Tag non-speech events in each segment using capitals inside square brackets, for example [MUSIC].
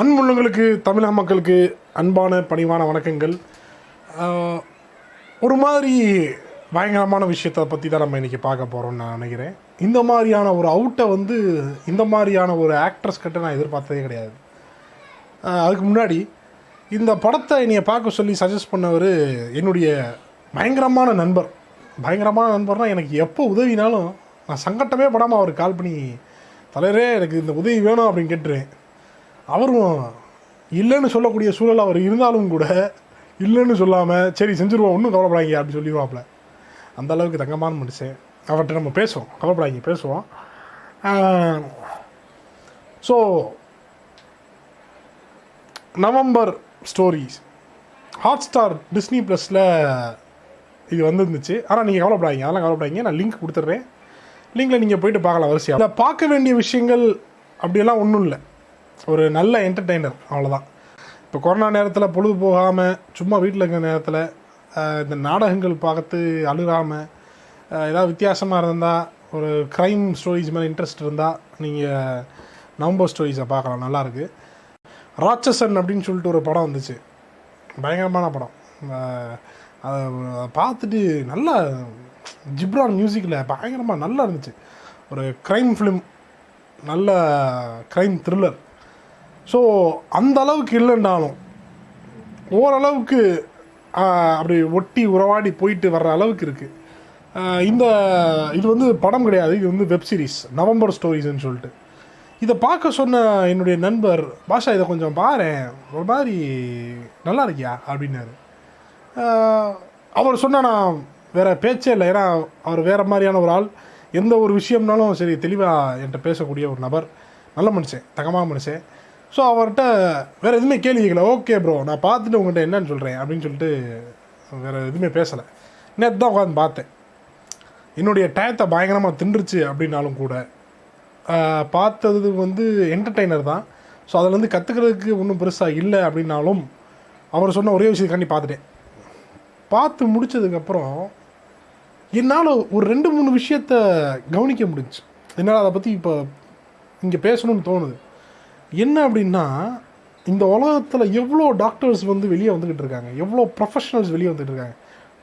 அன்புள்ளங்களுக்கு தமிழக மக்களுக்கு அன்பான பணிவான வணக்கங்கள். ஒரு மாதிரி பயங்கரமான விஷயத்தை பற்றி தான் நம்ம இன்றைக்கி பார்க்க போகிறோம்னு நான் நினைக்கிறேன். இந்த மாதிரியான ஒரு அவுட்டை வந்து இந்த மாதிரியான ஒரு ஆக்ட்ரஸ் கிட்ட நான் எதிர்பார்த்ததே கிடையாது. அதுக்கு முன்னாடி இந்த படத்தை என்னைய பார்க்க சொல்லி சஜஸ்ட் பண்ணவர் என்னுடைய பயங்கரமான நண்பர். பயங்கரமான நண்பர்னால் எனக்கு எப்போ உதவினாலும் நான் சங்கட்டமே படாமல் அவருக்கு கால் பண்ணி தலைவரே எனக்கு இந்த உதவி வேணும் அப்படின்னு கேட்டுருவேன். அவரும் இல்லைன்னு சொல்லக்கூடிய சூழல் அவர் இருந்தாலும் கூட இல்லைன்னு சொல்லாமல் சரி செஞ்சுருவோம் ஒன்றும் கவலைப்படாங்க அப்படின்னு சொல்லிடுவாப்புல. அந்த அளவுக்கு தங்கமான மனுஷன். அவர்கிட்ட நம்ம பேசுவோம். கவலைப்படாங்க பேசுவோம். So November stories Hotstar Disney ப்ளஸில் இது வந்துருந்துச்சு. ஆனால் நீங்கள் கவலைப்படாதீங்க. அதெல்லாம் கவலைப்படாதீங்க. நான் லிங்க் கொடுத்துட்றேன். லிங்கில் நீங்கள் போயிட்டு பார்க்கலாம் வரிசையாக இல்லை பார்க்க வேண்டிய விஷயங்கள் அப்படியெல்லாம் ஒன்றும் இல்லை. ஒரு நல்ல என்டர்டெய்னர் அவ்வளோதான் இப்போ கொரோனா நேரத்தில் பொழுது போகாமல் சும்மா வீட்டில் இருக்கிற நேரத்தில் இந்த நாடகங்கள் பார்த்து அழுகாமல் ஏதாவது வித்தியாசமாக இருந்தால் ஒரு க்ரைம் ஸ்டோரிஸ் மேலே இன்ட்ரெஸ்ட் இருந்தால் நீங்கள் நவம்பர் ஸ்டோரிஸை பார்க்கலாம். நல்லாயிருக்கு ராட்சசன் அப்படின்னு சொல்லிட்டு ஒரு படம் வந்துச்சு. பயங்கரமான படம். அதை பார்த்துட்டு நல்லா ஜிப்ரான் மியூசிக்கில் பயங்கரமாக நல்லா இருந்துச்சு. ஒரு க்ரைம் ஃபிலிம் நல்ல க்ரைம் த்ரில்லர் ஸோ அந்த அளவுக்கு இல்லைன்னாலும் ஓரளவுக்கு அப்படி ஒட்டி உறவாடி போயிட்டு வர்ற அளவுக்கு இருக்குது இந்த இது வந்து படம் கிடையாது. இது வந்து வெப் சீரிஸ் நவம்பர் ஸ்டோரிஸ்ன்னு சொல்லிட்டு. இதை பார்க்க சொன்ன என்னுடைய நண்பர் பாஷா இதை கொஞ்சம் பாரேன். ஒரு மாதிரி நல்லா இருக்கியா? அப்படின்னாரு. அவர் சொன்ன நான் வேற பேச்சே இல்லை. ஏன்னா அவர் வேற மாதிரியான ஒரு ஆள். எந்த ஒரு விஷயம்னாலும் சரி தெளிவாக என்கிட்ட பேசக்கூடிய ஒரு நபர். நல்ல மனுஷன் தகமாக மனுஷன். ஸோ அவர்கிட்ட வேறு எதுவுமே கேள்வி கேட்கல ஓகே ப்ரோ நான் பார்த்துட்டு உங்கள்கிட்ட என்னன்னு சொல்கிறேன் அப்படின்னு சொல்லிட்டு வேறு எதுவுமே பேசலை. நேற்று தான் உட்காந்து பார்த்தேன். என்னுடைய டயத்தை பயங்கரமாக தின்றுச்சு அப்படின்னாலும் கூட பார்த்தது வந்து என்டர்டெய்னர் தான். ஸோ அதுலேருந்து கற்றுக்கிறதுக்கு ஒன்றும் பெருசாக இல்லை அப்படின்னாலும் அவர் சொன்ன ஒரே விஷயத்துக்காண்டி பார்த்துட்டேன். பார்த்து முடிச்சதுக்கப்புறம் என்னால் ஒரு ரெண்டு மூணு விஷயத்த கவனிக்க முடிஞ்சுச்சு என்னால் அதை பற்றி இப்போ இங்கே பேசணும்னு தோணுது. என்ன அப்படின்னா இந்த உலகத்தில் எவ்வளோ டாக்டர்ஸ் வந்து வெளியே வந்துக்கிட்டு இருக்காங்க? எவ்வளோ ப்ரொஃபஷனல்ஸ் வெளியே வந்துட்டு இருக்காங்க?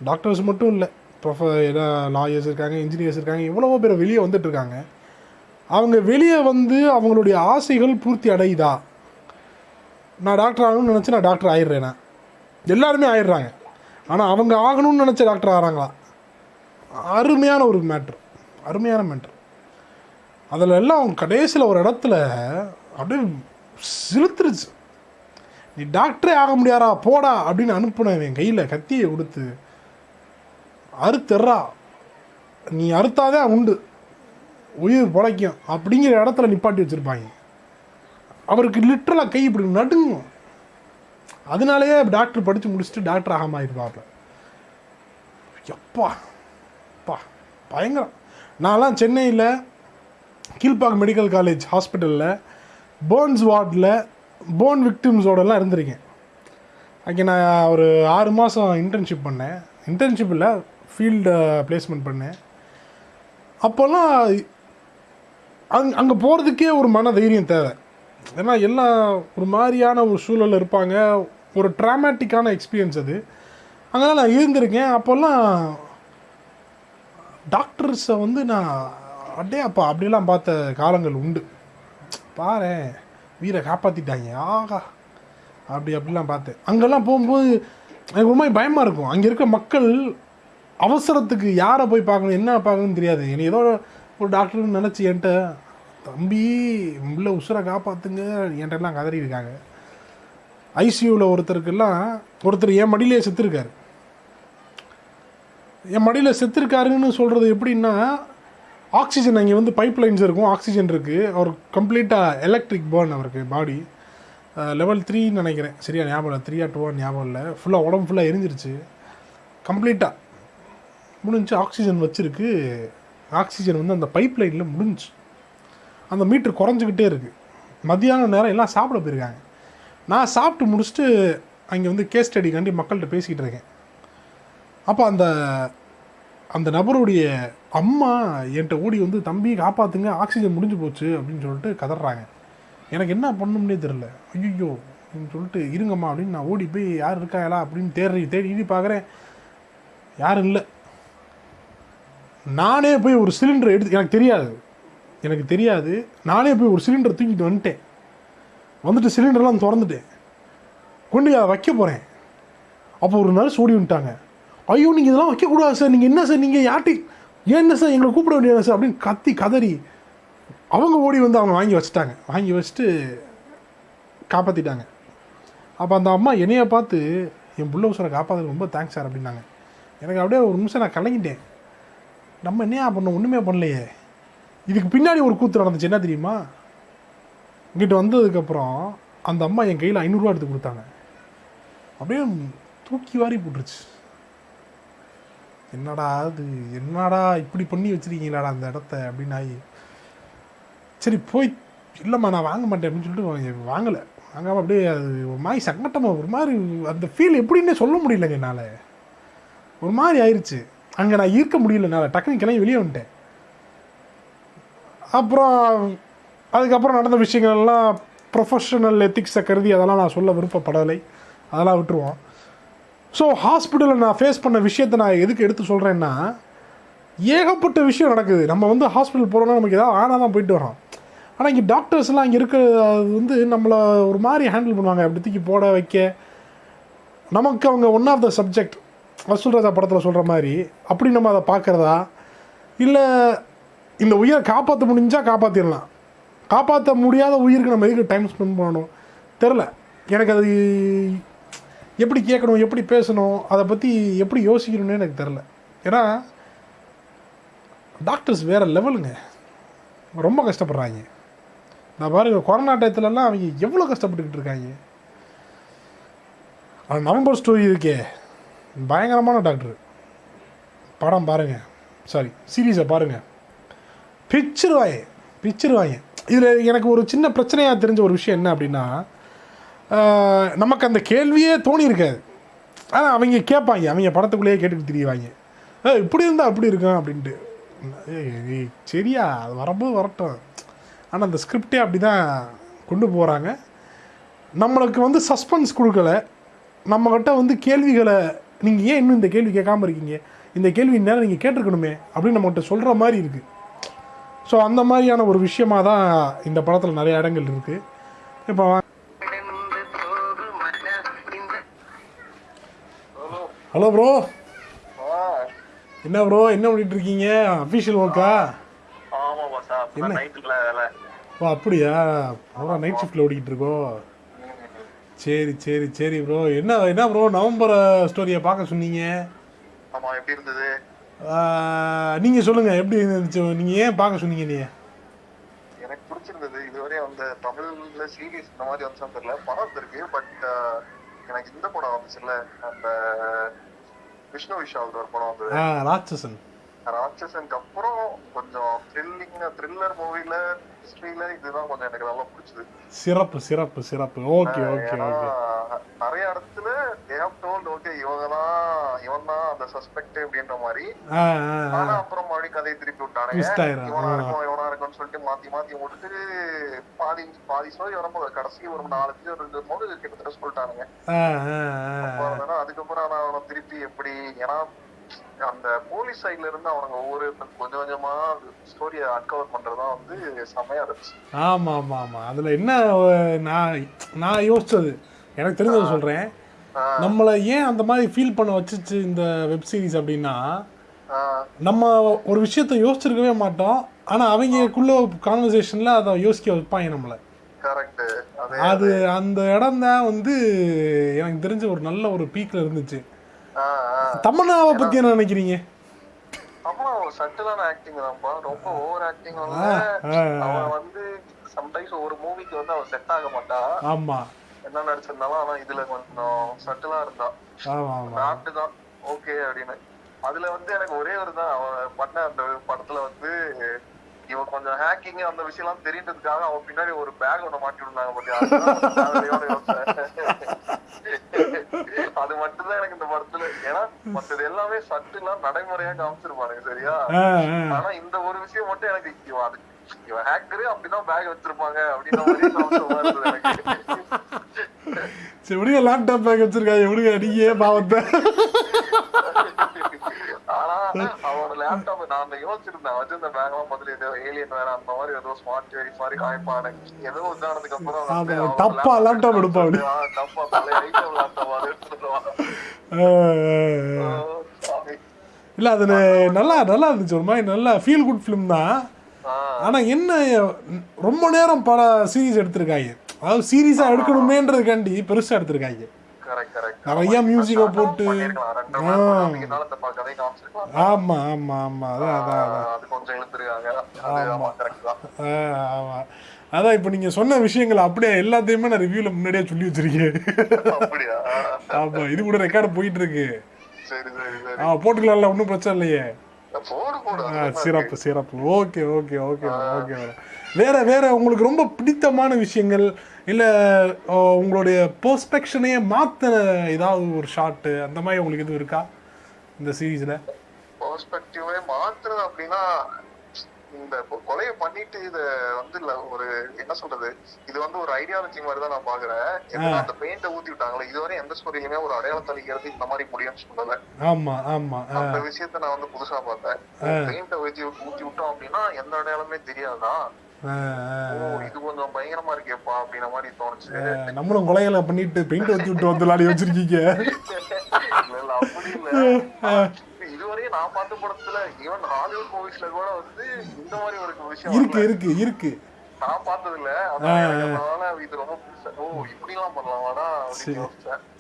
டாக்டர்ஸ் மட்டும் இல்லை ப்ரொஃப லாயர்ஸ் இருக்காங்க இன்ஜினியர்ஸ் இருக்காங்க எவ்வளவோ பேர் வெளியே வந்துட்டு இருக்காங்க. அவங்க வெளியே வந்து அவங்களுடைய ஆசைகள் பூர்த்தி அடையுதா? நான் டாக்டர் ஆகணும்னு நினச்சி நான் டாக்டர் ஆயிடுறேனா? எல்லாருமே ஆயிடுறாங்க. ஆனால் அவங்க ஆகணும்னு நினச்ச டாக்டர் ஆகிறாங்களா அருமையான ஒரு மேட்ரு அருமையான மேட்ரு அதில் எல்லாம் கடைசியில் ஒரு இடத்துல அப்படியே சிலுத்துருச்சு. நீ டாக்டரே ஆக முடியாரா போடா அப்படின்னு அனுப்புனவன் கையில் கத்தியை கொடுத்து அறுத்துறா நீ அறுத்தாதே உண்டு. உயிர் பிழைக்கும். அப்படிங்கிற இடத்துல நிப்பாட்டி வச்சுருப்பாங்க. அவருக்கு லிட்டரலாக கை இப்படி நடுங்கும். அதனாலேயே டாக்டர் படித்து முடிச்சுட்டு டாக்டர் ஆகாம ஆயிருப்பாப்ல. எப்பா அப்பா பயங்கரம். நான்லாம் சென்னையில் கீழ்ப்பாக்கம் மெடிக்கல் காலேஜ் ஹாஸ்பிட்டலில் போன்ஸ் வார்டில் போன் விக்டிம்ஸோடலாம் இருந்திருக்கேன். அங்கே நான் ஒரு ஆறு மாதம் இன்டர்ன்ஷிப் பண்ணேன். இன்டர்ன்ஷிப் இல்லை ஃபீல்டு பிளேஸ்மெண்ட் பண்ணேன். அப்போல்லாம் அங் அங்கே போகிறதுக்கே ஒரு மன தைரியம் தேவை. ஏன்னா எல்லாம் ஒரு மாதிரியான ஒரு சூழலில் இருப்பாங்க. ஒரு ட்ராமேட்டிக்கான எக்ஸ்பீரியன்ஸ் அது. அங்கே நான் இருந்திருக்கேன். அப்போல்லாம் டாக்டர்ஸை வந்து நான் அப்படியே அப்போ அப்படிலாம் பார்த்த காலங்கள் உண்டு. பாரு வீரை காப்பாற்றிட்டாங்க ஆகா. அப்படி அப்படிலாம் பார்த்தேன். அங்கெல்லாம் போகும்போது எனக்கு ஒரு மாதிரி பயமாக இருக்கும். அங்கே இருக்க மக்கள் அவசரத்துக்கு யாரை போய் பார்க்கணும் என்ன பார்க்கணும்னு தெரியாது. என்னை ஏதோ ஒரு டாக்டர்னு நினச்சி என்கிட்ட தம்பி உள்ள உசுரை காப்பாற்றுங்க என்கிட்டலாம் கதறி இருக்காங்க ஐசியூவில் ஒருத்தருக்கெல்லாம் ஒருத்தர் என் மடியிலே செத்துருக்காரு. என் மடியில் செத்துருக்காருன்னு சொல்கிறது எப்படின்னா ஆக்சிஜன் அங்கே வந்து பைப் லைன்ஸ் இருக்கும் ஆக்சிஜன் இருக்குது அவர் கம்ப்ளீட்டாக எலக்ட்ரிக் பேர்ன் அவருக்கு பாடி லெவல் த்ரீன்னு நினைக்கிறேன். சரியா ஞாபகம் இல்லை? த்ரீ டூ ஞாபகம் இல்லை. ஃபுல்லாக உடம்பு ஃபுல்லாக எரிஞ்சிருச்சு. கம்ப்ளீட்டாக முடிஞ்சு ஆக்சிஜன் வச்சுருக்கு. ஆக்சிஜன் வந்து அந்த பைப் லைனில் முடிஞ்சு. அந்த மீட்ரு குறைஞ்சிக்கிட்டே இருக்குது மத்தியான நேரம் எல்லாம் சாப்பிட போயிருக்காங்க. நான் சாப்பிட்டு முடிச்சுட்டு அங்கே வந்து கேஸ் ஸ்டடிக்காண்டி மக்கள்கிட்ட பேசிக்கிட்டு இருக்கேன். அப்போ அந்த அந்த நபருடைய அம்மா என்கிட்ட ஓடி வந்து தம்பி காப்பாற்றுங்க ஆக்சிஜன் முடிஞ்சு போச்சு அப்படின்னு சொல்லிட்டு கதறாங்க. எனக்கு என்ன பண்ணணும்னே தெரில ஐயோ அப்படின்னு சொல்லிட்டு இருங்கம்மா அப்படின்னு நான் ஓடி போய் யார் இருக்காங்களா அப்படின்னு தேடி தேடி பார்க்குறேன். யாரும் இல்லை. நானே போய் ஒரு சிலிண்டர் எடுத்து எனக்கு தெரியாது. எனக்கு தெரியாது. நானே போய் ஒரு சிலிண்டர் தூக்கிட்டு வந்துட்டேன். வந்துட்டு சிலிண்டர்லாம் திறந்துட்டேன். கொண்டு அதை வைக்க போகிறேன் அப்போ ஒரு நர்ஸ் ஓடி வந்துட்டாங்க. ஐயோ நீங்கள் இதெல்லாம் வைக்கக்கூடாது சார். நீங்கள் என்ன சார்? நீங்கள் யார்ட்டி ஏன் என்ன சார் எங்களை கூப்பிட வேண்டியது சார்? அப்படின்னு கத்தி கதறி அவங்க ஓடி வந்து அவங்க வாங்கி வச்சுட்டாங்க. வாங்கி வச்சுட்டு காப்பாற்றிட்டாங்க அப்போ அந்த அம்மா என்னையை பார்த்து என் புள்ள உசரை காப்பாற்றுறது ரொம்ப தேங்க்ஸ் சார் அப்படின்னாங்க. எனக்கு அப்படியே ஒரு நிமிஷம் நான் கலங்கிட்டேன். நம்ம என்னையா பண்ணோம் ஒன்றுமே பண்ணலையே. இதுக்கு பின்னாடி ஒரு கூத்து நடந்துச்சு. என்ன தெரியுமா? இங்கிட்ட வந்ததுக்கப்புறம் அந்த அம்மா என் கையில் ஐநூறுரூவா எடுத்து கொடுத்தாங்க. அப்படியே தூக்கி வாரி போட்டுருச்சு. என்னடா அது என்னடா இப்படி பண்ணி வச்சிருக்கீங்களாடா அந்த இடத்த? அப்படின்னு ஆகி சரி போய் இல்லைம்மா நான் வாங்க மாட்டேன் அப்படின்னு சொல்லிட்டு வாங்கலை. வாங்காமல் அப்படியே அது ஒரு மாதிரி சங்கட்டமாக ஒரு மாதிரி அந்த ஃபீல் எப்படின்னே சொல்ல முடியலங்க என்னால். ஒரு மாதிரி ஆயிடுச்சு அங்கே நான் இருக்க முடியல என்னால். டக்குனு கிளம்பி வெளியே வந்துட்டேன். அப்புறம் அதுக்கப்புறம் நடந்த விஷயங்கள்லாம் ப்ரொஃபஷனல் எத்திக்ஸை கருதி அதெல்லாம் நான் சொல்ல விருப்பப்படலை. அதெல்லாம் விட்டுருவோம். ஸோ ஹாஸ்பிட்டலில் நான் ஃபேஸ் பண்ண விஷயத்தை நான் எதுக்கு எடுத்து சொல்கிறேன்னா ஏகப்பட்ட விஷயம் நடக்குது. நம்ம வந்து ஹாஸ்பிட்டல் போகிறோன்னா நமக்கு ஏதாவது ஆனால் தான் போயிட்டு வரோம் ஆனால் இங்கே டாக்டர்ஸ்லாம் இங்கே இருக்கிற அது வந்து நம்மளை ஒரு மாதிரி ஹேண்டில் பண்ணுவாங்க. அப்படி தூக்கி போட வைக்க. நமக்கு அவங்க ஒன் ஆஃப் த சப்ஜெக்ட் வசூல் ராஜா படத்தில் சொல்கிற மாதிரி அப்படி நம்ம அதை பார்க்குறதா? இல்லை இந்த உயிரை காப்பாற்ற முடிஞ்சால் காப்பாற்றிடலாம் காப்பாற்ற முடியாத உயிருக்கு நம்ம எதுக்கு டைம் ஸ்பெண்ட் பண்ணணும்? தெரில எனக்கு அது எப்படி கேட்கணும் எப்படி பேசணும் அதை பற்றி எப்படி யோசிக்கணும்னு எனக்கு தெரில ஏன்னா டாக்டர்ஸ் வேறு லெவலுங்க ரொம்ப கஷ்டப்படுறாங்க. நான் பாருங்க கொரோனா டயத்துலலாம் அவங்க எவ்வளோ கஷ்டப்பட்டுக்கிட்டு இருக்காங்க. ஆனால் நவம்பர் ஸ்டோரி இருக்கே. பயங்கரமான டாக்டர் படம் பாருங்கள் சாரி சீரீஸை பாருங்கள் பிச்சிருவாங்க. பிச்சிருவாங்க. இதில் எனக்கு ஒரு சின்ன பிரச்சனையாக தெரிஞ்ச ஒரு விஷயம் என்ன அப்படின்னா நமக்கு அந்த கேள்வியே தோணி இருக்காது ஆனால் அவங்க கேட்பாங்க. அவங்க படத்துக்குள்ளேயே கேட்டுட்டு தெரியவாங்க. இப்படி இருந்தால் அப்படி இருக்கும் அப்படின்ட்டு. ஏய், ஏய், சரியா? அது வரும்போது வரட்டும். ஆனால் அந்த ஸ்கிரிப்டே அப்படி தான் கொண்டு போகிறாங்க நம்மளுக்கு வந்து சஸ்பென்ஸ் கொடுக்கல. நம்மக்கிட்ட வந்து கேள்விகளை நீங்கள் ஏன் இன்னும் இந்த கேள்வி கேட்காம இருக்கீங்க? இந்த கேள்வி நேரம் நீங்கள் கேட்டிருக்கணுமே? அப்படின்னு நம்மகிட்ட சொல்கிற மாதிரி இருக்குது ஸோ அந்த மாதிரியான ஒரு விஷயமா தான் இந்த படத்தில் நிறைய இடங்கள் இருக்குது இப்போ ஹலோ ப்ரோ என்ன ப்ரோ என்ன பண்ணிட்டு இருக்கீங்க? அஃபிஷியல் ஒர்க்கா என்ன? ஓ அப்படியா? ப்ரோ நைட் ஷிஃப்ட்டில் ஓடிக்கிட்டு இருக்கோ சரி சரி சரி ப்ரோ என்ன என்ன ப்ரோ நவம்பர் ஸ்டோரியை பார்க்க சொன்னீங்க. ஆமா எப்படி இருந்தது? நீங்கள் சொல்லுங்கள் எப்படி இருந்துச்சு? நீங்கள் ஏன் பார்க்க சொன்னீங்க நீ எனக்கு பிடிச்சிருந்தது. இதுவரை அந்த தமிழ்ல சீரிஸ் இந்த மாதிரி வந்து தெரியல. படம் இருக்கு பட் எனக்கு இந்த படம் வந்துச்சுல்ல அந்த விஷ்ணு விஷால் ஒரு படம் வந்தது ராட்சசன். ராட்சசனுக்கு அப்புறம் கொஞ்சம் த்ரில்லிங் த்ரில்லர் மூவில ஹிஸ்டரியில இதுதான் கொஞ்சம் எனக்கு நல்லா பிடிச்சது. சிறப்பு சிறப்பு சிறப்பு. Okay okay. நிறைய இடத்துல தேவ் டோல்ட் ஓகே இவங்க தான் இவன் தான் அந்த சஸ்பெக்ட் அப்படின்ற மாதிரி ஆனா அப்புறம் மறுபடியும் கதையை திருப்பி விட்டானுங்க. இவனா. இருக்கும் இவனா இருக்கும்னு சொல்லிட்டு மாத்தி மாத்தி விட்டுட்டு பாதி பாதி ஸ்டோரி வரும்போது கடைசி ஒரு நாலு பேர் இருக்கும்போது கிட்டத்தட்ட சொல்லிட்டானுங்க. அதுக்கப்புறம் நான் அவனை திருப்பி எப்படி ஏன்னா அந்த போலீஸ் சைட்ல இருந்து அவங்க ஒவ்வொரு கொஞ்சம் கொஞ்சமா ஸ்டோரியை அன்கவர் பண்றதுதான் வந்து செமையா இருந்துச்சு. ஆமாம் ஆமாம் ஆமாம் அதில் என்ன நான் நான் யோசிச்சது. எனக்கு தெரிஞ்சதை சொல்கிறேன் ஆ, நம்மளை ஏன் அந்த மாதிரி ஃபீல் பண்ண வச்சுச்சு இந்த வெப் சீரிஸ் அப்படின்னா நம்ம ஒரு விஷயத்த யோசிச்சிருக்கவே மாட்டோம். ஆனால் அவங்களுக்குள்ள கான்வர்சேஷனில் அதை யோசிக்க வைப்பாங்க நம்மளை. அதே அந்த இடம் தான் வந்து எனக்கு தெரிஞ்ச ஒரு நல்ல ஒரு பீக்கில் இருந்துச்சு. தமன்னாவை பற்றி என்ன நினைக்கிறீங்க? ஆமா ஒரு சட்டிலான ஆக்டிங் தான்ப்பா. ரொம்ப ஓவர் ஆக்டிங் அவன் வந்து சம்டைம்ஸ் ஒரு மூவிக்கு வந்து அவன் செட் ஆக மாட்டா ஆமாம் என்ன நடிச்சிருந்தாலும் ஆனா இதுல கொஞ்சம் சட்டிலா இருந்தா. நாட்டு தான். ஓகே அப்படின்னு. அதுல வந்து எனக்கு ஒரே ஒரு தான். அவன் பண்ண அந்த படத்துல வந்து இவன் கொஞ்சம் ஹேக்கிங் அந்த விஷயம் எல்லாம் தெரியுன்றதுக்காக அவன் பின்னாடி ஒரு பேக் ஒண்ணு மாட்டி யோசிச்சேன். அது மட்டும்தான் எனக்கு இந்த படத்துல. ஏன்னா மத்தது எல்லாமே சட்டுலாம் நடைமுறையா காமிச்சிருப்பானுங்க சரியா? ஆனா இந்த ஒரு விஷயம் மட்டும் எனக்கு இவன் அது இவன் ஹேக்கரு அப்படிதான் பேக் வச்சிருப்பாங்க அப்படின்ற சரி விடுங்க லேப்டாப் பேக் வச்சிருக்காங்க. விடுங்க நீங்க பாவத்தை. ஆனா அவனோட லேப்டாப் நான் அந்த யோசிச்சிருந்தேன். வச்சிருந்த பேக் எல்லாம் பார்த்துட்டு ஏதோ ஏலியன் வேற அந்த மாதிரி ஏதோ ஸ்மார்ட் வெரி மாதிரி காமிப்பானு. ஏதோ உதாரணத்துக்கு அப்புறம் தப்பா laptop எடுப்பான் ஐட்டம் லேப்டாப் அது இல்லை நல்லா நல்லா இருந்துச்சு ஒரு மாதிரி. நல்லா ஃபீல் குட் ஃபிலிம் தான். ஆனால் என்ன ரொம்ப நேரம் பல சீரிஸ் எடுத்திருக்காங்க. அதாவது சீரியஸாக எடுக்கணுமேன்றதுக்காண்டி பெருசாக எடுத்திருக்காங்க. நிறைய music-அ போட்டு ஆமாம் ஆமாம் ஆமாம் அதான் ஆமா. ஆமா அதான் இப்போ நீங்கள் சொன்ன விஷயங்கள் அப்படியே எல்லாத்தையுமே நான் ரிவ்யூவில் முன்னாடியே சொல்லி வச்சிருக்கேன். ஆமாம் இது கூட ரெக்கார்டு போயிட்டு இருக்கு ஆ போட்டுக்கலாம்ல ஒன்றும் பிரச்சனை இல்லையே. சிறப்பு சிறப்பு. ஓகே ஓகே ஓகே ஓகே வேற வேற உங்களுக்கு ரொம்ப பிடித்தமான விஷயங்கள் இல்லை உங்களுடைய பெர்ஸ்பெக்ஷனையே மாற்றின ஏதாவது ஒரு ஷாட்டு அந்த மாதிரி உங்களுக்கு எதுவும் இருக்கா? இந்த சீரீஸில் பெர்ஸ்பெக்டிவே மாத்துறது அப்படின்னா இந்த கொலையை பண்ணிட்டு இத வந்து இல்ல ஒரு என்ன சொல்றது? இது வந்து ஒரு ஐடியாலஜி மாதிரி தான் நான் பாக்குறேன் அந்த பெயிண்ட ஊத்தி விட்டாங்களே இதுவரை எந்த ஸ்டோரியிலுமே ஒரு அடையாளம் தளிக்கிறது இந்த மாதிரி முடியும்னு சொல்லல. ஆமாம் ஆமாம் அந்த விஷயத்த நான் வந்து புதுசா பார்த்தேன். பெயிண்ட ஊத்தி ஊத்தி விட்டோம் அப்படின்னா எந்த அடையாளமே தெரியாதா? ஓ இது கொஞ்சம் பயங்கரமா இருக்கேப்பா அப்படின்ற மாதிரி தோணுச்சு. நம்மளும் கொலைகளை பண்ணிட்டு பெயிண்ட் ஊற்றி விட்டு வந்து விளையாடி வச்சிருக்கீங்க. இல்ல, அப்படி இல்ல. இதுவரையும் நான் பார்த்த படத்துல ஈவன் ஹாலிவுட் மூவிஸ்ல கூட வந்து இந்த மாதிரி ஒரு விஷயம் இருக்கு வரல. இருக்கு இருக்கு நான் பார்த்தது இல்ல அதனால இது ரொம்ப ஓ இப்படி எல்லாம் பண்ணலாமாடா சரி.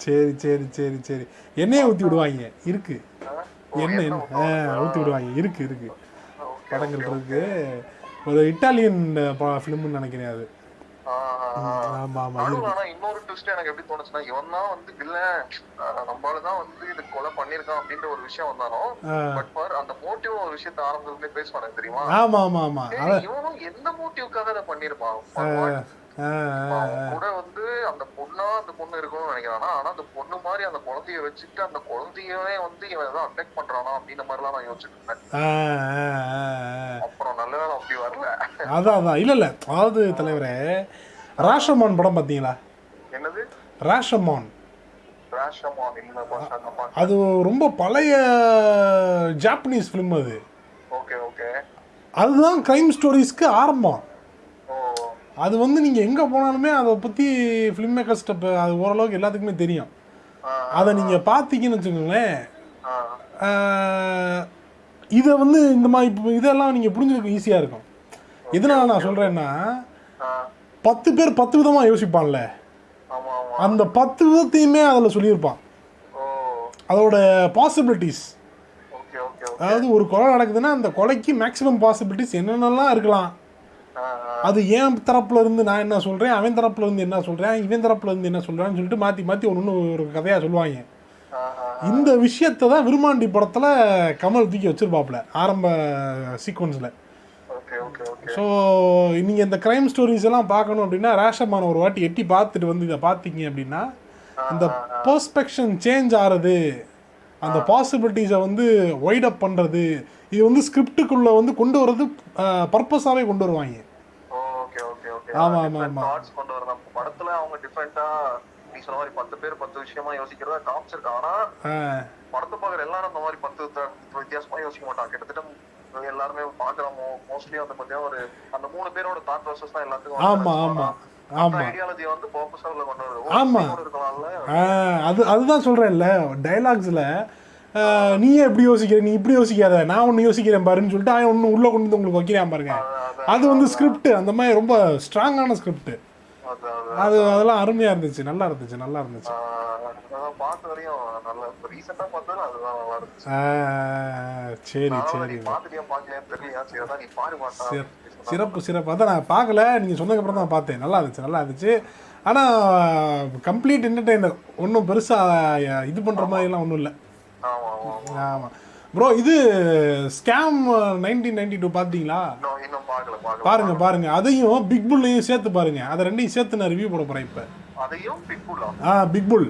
சரி சரி சரி எண்ணெயை ஊற்றி விடுவாங்க. இருக்கு. எண்ணெய் ஊற்றி விடுவாங்க. இருக்கு இருக்கு. படங்கள் இருக்கு. ஒரு இட்டாலியன் ஃபிலிம்னு நினைக்கிறேன் அது. இன்னொரு ட்விஸ்ட் எனக்கு எப்படி தோணுச்சுன்னா இவன் தான் வந்து வில்லன் நம்மளாலதான் வந்து இது கொலை பண்ணிருக்கான் அப்படின்ற ஒரு விஷயம் வந்தாலும். பட் பார் அந்த மோட்டிவ் ஒரு விஷயத்த ஆரம்பத்துல பேசுவானு தெரியுமா? ஆமா ஆமா ஆமா. இவனும் எந்த மோட்டிவ்க்காக அதை பண்ணிருப்பான் கூட வந்து அந்த பொண்ணா அந்த பொண்ணு இருக்கணும்னு நினைக்கிறானா? ஆனா அந்த பொண்ணு மாதிரி அந்த குழந்தைய வச்சுட்டு அந்த குழந்தையவே வந்து இவன் ஏதோ அட்டாக் பண்றானா அப்படின்ற மாதிரி எல்லாம் நான் யோசிச்சுட்டு இருந்தேன். அப்புறம் நல்ல வேளை அப்படி வரல. அதான் அதான். இல்லை இல்லை. அதாவது தலைவரே ராஷமான் படம் பார்த்தீங்களா? என்னது? ராஷமான். அது ரொம்ப பழைய ஜாப்பனீஸ் ஃபிலிம் அது. Okay okay. அதுதான் க்ரைம் ஸ்டோரிஸ்க்கு ஆரம்பம். அது வந்து நீங்கள் எங்கே போனாலுமே அதை பற்றி ஃபிலிம் மேக்கர்ஸ்ட்ட அது ஓரளவுக்கு எல்லாத்துக்குமே தெரியும். அதை நீங்கள் பார்த்தீங்கன்னு வச்சுக்கோங்களேன் இதை வந்து இந்த மாதிரி இப்போ இதெல்லாம் நீங்கள் புரிஞ்சுக்க ஈஸியாக இருக்கும். எதனால நான் சொல்கிறேன்னா பத்து பேர் பத்து விதமாக யோசிப்பான்ல. அந்த பத்து விதத்தையுமே அதில் சொல்லியிருப்பான். அதோட பாசிபிலிட்டிஸ் அதாவது ஒரு கொலை நடக்குதுன்னா அந்த கொலைக்கு மேக்ஸிமம் பாசிபிலிட்டிஸ் என்னென்னலாம் இருக்கலாம். அது என் தரப்புல இருந்து நான் என்ன சொல்கிறேன் அவன் தரப்புல இருந்து என்ன சொல்கிறேன் இவன் தரப்புல இருந்து என்ன சொல்கிறான்னு சொல்லிட்டு மாற்றி மாற்றி ஒன்று ஒரு கதையாக சொல்லுவாங்க. இந்த விஷயத்தை தான் விருமாண்டி படத்தில் கமல் தூக்கி வச்சிருப்பாப்புல ஆரம்ப சீக்வன்ஸில் ஸோ நீங்கள் இந்த க்ரைம் ஸ்டோரிஸ் எல்லாம் பார்க்கணும் அப்படின்னா ரேஷமான ஒரு வாட்டி எட்டி பார்த்துட்டு வந்து இதை பார்த்தீங்க அப்படின்னா அந்த பெர்ஸ்பெக்ஷன் சேஞ்ச் ஆகிறது அந்த பாசிபிலிட்டிஸை வந்து ஒய்ட் அப் பண்ணுறது இது வந்து ஸ்கிரிப்டுக்குள்ளே வந்து கொண்டு வர்றது பர்பஸாகவே கொண்டு வருவாங்க. ஓகே ஓகே ஓகே ஆமா, ஆமா, ஆமா. தாட்ஸ் கொண்டு வரலாம். படத்துல அவங்க டிஃபரெண்டா நீ சொன்ன மாதிரி பத்து பேர் பத்து விஷயமா யோசிக்கிறதா காமிச்சிருக்காங்க ஆனா படத்தை பாக்குற எல்லாரும் அந்த மாதிரி பத்து வித்தியாசமா யோசிக்க மாட்டாங்க. கிட்டத்தட்ட எல்லாருமே பாக்குறோம் மோஸ்ட்லி வந்து பாத்தீங்கன்னா ஒரு அந்த மூணு பேரோட தாட் ப்ராசஸ் தான் எல்லாத்துக்கும் ஆமா ஆமா. ஆமா. ஐடியாலஜி வந்து பர்பஸா உள்ள கொண்டு வருது ஆமா. ஓ, இப்படி கூட இருக்கலாம்ல ஆ, அது அதுதான் சொல்கிறேன்ல டைலாக்ஸில் நீயே எப்படி யோசிக்கிற நீ இப்படி யோசிக்காத நான் ஒன்று யோசிக்கிறேன் பாருன்னு சொல்லிட்டு அவன் ஒன்று உள்ளே கொண்டு வந்து உங்களுக்கு வைக்கிறான் பாருங்க. அது- வந்து ஸ்கிரிப்ட் அந்த மாதிரி ரொம்ப ஸ்ட்ராங்கான ஸ்கிரிப்ட் அது அது அது. அதெல்லாம் அருமையாக இருந்துச்சு நல்லா இருந்துச்சு நல்லா இருந்துச்சு. சரி சரி. சிறப்பு சிறப்பு. அதான் நான் பார்க்கல. நீங்கள் சொன்னதுக்கப்புறம் தான் பார்த்தேன். நல்லா இருந்துச்சு நல்லா இருந்துச்சு. ஆனால் கம்ப்ளீட் என்டர்டெய்னர் ஒன்றும் பெருசாக இது பண்ணுற மாதிரிலாம் ஒன்றும் இல்லை. ஆமா ஆமா ஆமா. ஆமாம் ப்ரோ இது ஸ்கேம் நைன்டீன் நைன்டி டூ பார்த்தீங்களா பாருங்க பாருங்க. அதையும் பிக் புல்லையும் சேர்த்து பாருங்க. அதை ரெண்டையும் சேர்த்து நான் ரிவ்யூ போட போகிறேன் இப்போ. ஆ? பிக் புல்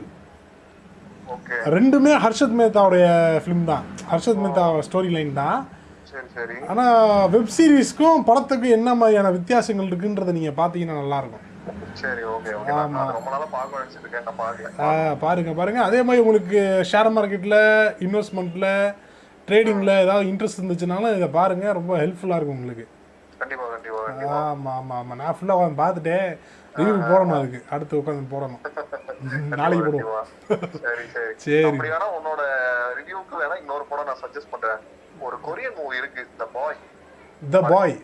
ரெண்டுமே ஹர்ஷத் மேத்தாவுடைய ஃபிலிம் தான். ஹர்ஷத் மேத்தா ஸ்டோரி லைன் தான். ஆனால் வெப் சீரிஸ்க்கும் படத்துக்கும் என்ன மாதிரியான வித்தியாசங்கள் இருக்குன்றதை நீங்கள் பார்த்தீங்கன்னா நல்லாயிருக்கும். சரி பாருங்க பாருங்க. அதே மாதிரி உங்களுக்கு ஷேர் மார்க்கெட்டில் இன்வெஸ்ட்மெண்ட்டில் ட்ரேடிங்கில் ஏதாவது இன்ட்ரெஸ்ட் இருந்துச்சுனாலும் இதை பாருங்க ரொம்ப ஹெல்ப்ஃபுல்லாக இருக்கும் உங்களுக்கு. கண்டிப்பா கண்டிப்பா கண்டிப்பா. ஆமாம் ஆமாம் ஆமாம் நான் ஃபுல்லாக உட்காந்து பார்த்துட்டேன். ரிவ்யூ போடணும் அதுக்கு. அடுத்து உட்காந்து போடணும். [LAUGHS] நாளைக்கு போடுவோம். சரி சரி. சரி. உன்னோட ரிவ்யூக்கு வேணா இன்னொரு படம் நான் சஜஸ்ட் பண்றேன். ஒரு கொரியன் மூவி இருக்கு த பாய் த பாய்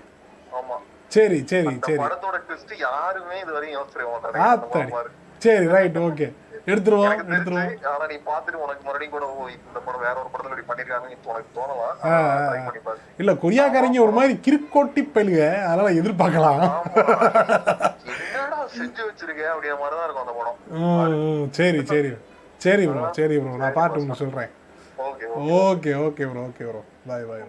ஆமா. சரி சரி சரி. படத்தோட ட்விஸ்ட் யாருமே இது வரையும் யோசிச்சிருக்க மாட்டாங்க. சரி. ரைட் ஓகே எடுத்துருவோம் எடுத்துருவோம். ஆனா நீ பாத்துட்டு உனக்கு மறுபடியும் கூட இந்த படம் வேற ஒரு படத்துல இப்படி பண்ணிருக்காங்கன்னு இப்ப உனக்கு தோணலாம் இல்லை கொரியாக்காரங்க ஒரு மாதிரி கிறுக்கோட்டி பயிலுக அதெல்லாம் எதிர்பார்க்கலாம். செஞ்சு வச்சிருக்க அப்படிங்கிற மாதிரிதான் இருக்கும் அந்த படம். சரி சரி. சரி ப்ரோ சரி ப்ரோ நான் பாட்டு உங்களுக்கு சொல்கிறேன் okay okay. Okay bro okay bro バイバイ